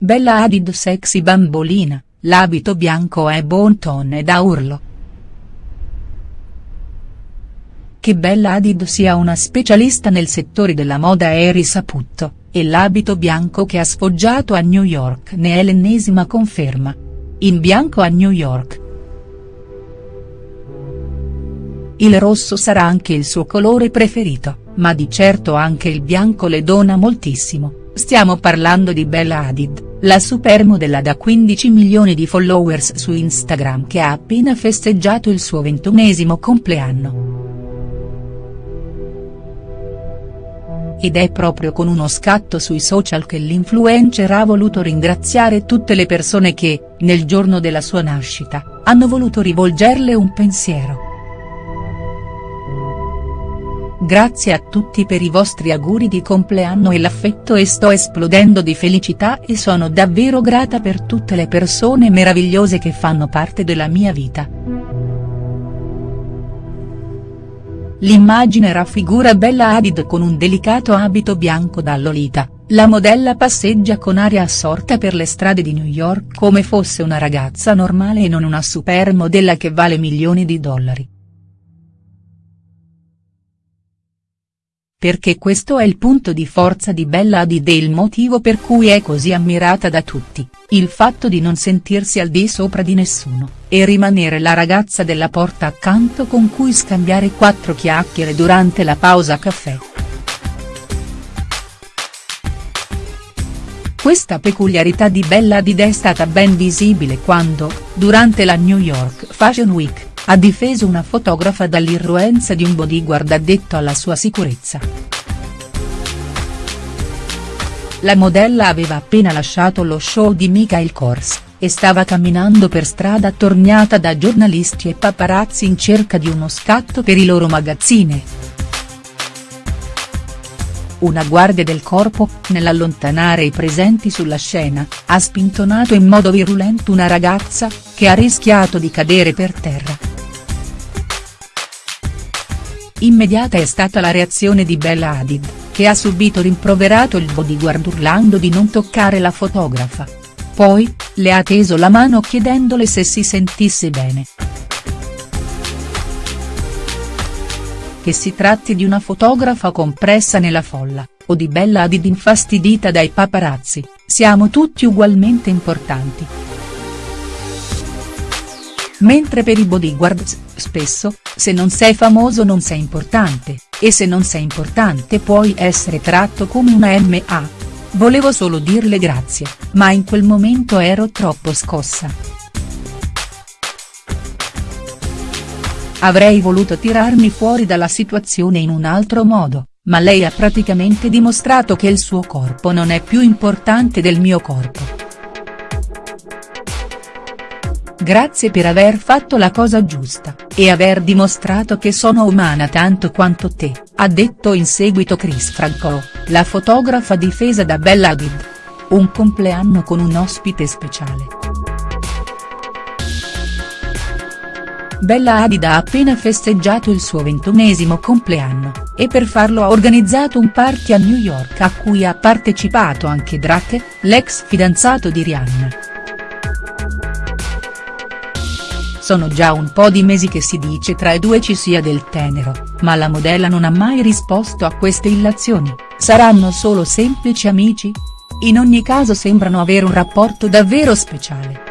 Bella Hadid sexy bambolina, l'abito bianco è bon ton e da urlo. Che Bella Hadid sia una specialista nel settore della moda è risaputo, e l'abito bianco che ha sfoggiato a New York ne è l'ennesima conferma. In bianco a New York. Il rosso sarà anche il suo colore preferito, ma di certo anche il bianco le dona moltissimo, stiamo parlando di Bella Hadid, la supermodella da 15 milioni di followers su Instagram che ha appena festeggiato il suo ventunesimo compleanno. Ed è proprio con uno scatto sui social che l'influencer ha voluto ringraziare tutte le persone che, nel giorno della sua nascita, hanno voluto rivolgerle un pensiero. Grazie a tutti per i vostri auguri di compleanno e l'affetto e sto esplodendo di felicità e sono davvero grata per tutte le persone meravigliose che fanno parte della mia vita. L'immagine raffigura Bella Hadid con un delicato abito bianco da Lolita, la modella passeggia con aria assorta per le strade di New York come fosse una ragazza normale e non una supermodella che vale milioni di dollari. Perché questo è il punto di forza di Bella Hadid e il motivo per cui è così ammirata da tutti, il fatto di non sentirsi al di sopra di nessuno, e rimanere la ragazza della porta accanto con cui scambiare quattro chiacchiere durante la pausa caffè. Questa peculiarità di Bella Hadid è stata ben visibile quando, durante la New York Fashion Week, ha difeso una fotografa dall'irruenza di un bodyguard addetto alla sua sicurezza. La modella aveva appena lasciato lo show di Michael Kors, e stava camminando per strada attorniata da giornalisti e paparazzi in cerca di uno scatto per i loro magazzine. Una guardia del corpo, nell'allontanare i presenti sulla scena, ha spintonato in modo virulento una ragazza, che ha rischiato di cadere per terra. Immediata è stata la reazione di Bella Hadid, che ha subito rimproverato il bodyguard urlando di non toccare la fotografa. Poi, le ha teso la mano chiedendole se si sentisse bene. Che si tratti di una fotografa compressa nella folla, o di Bella Hadid infastidita dai paparazzi, siamo tutti ugualmente importanti. Mentre per i bodyguards, spesso, se non sei famoso non sei importante, e se non sei importante puoi essere tratto come una MA. Volevo solo dirle grazie, ma in quel momento ero troppo scossa. Avrei voluto tirarmi fuori dalla situazione in un altro modo, ma lei ha praticamente dimostrato che il suo corpo non è più importante del mio corpo. Grazie per aver fatto la cosa giusta, e aver dimostrato che sono umana tanto quanto te, ha detto in seguito Chris Franco, la fotografa difesa da Bella Hadid. Un compleanno con un ospite speciale. Bella Hadid ha appena festeggiato il suo ventunesimo compleanno, e per farlo ha organizzato un party a New York a cui ha partecipato anche Drake, l'ex fidanzato di Rihanna. Sono già un po' di mesi che si dice tra i due ci sia del tenero, ma la modella non ha mai risposto a queste illazioni, saranno solo semplici amici? In ogni caso sembrano avere un rapporto davvero speciale.